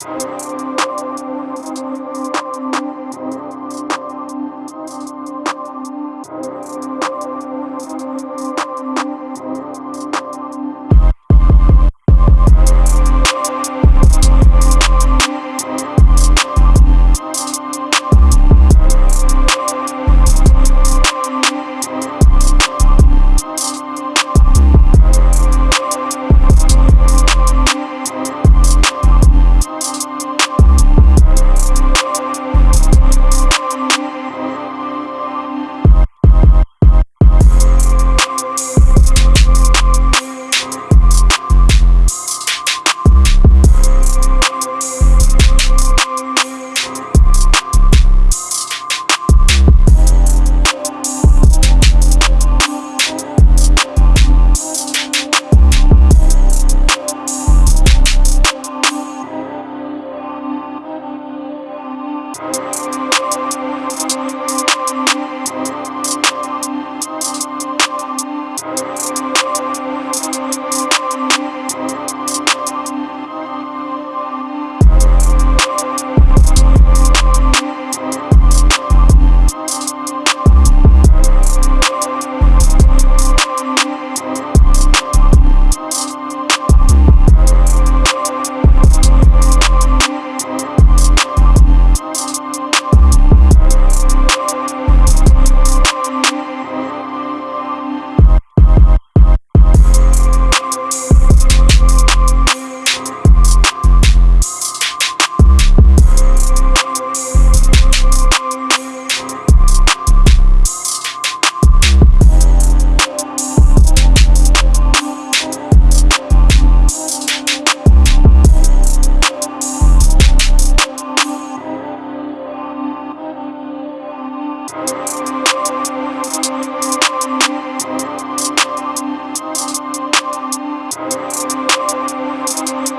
you Música We'll be right back.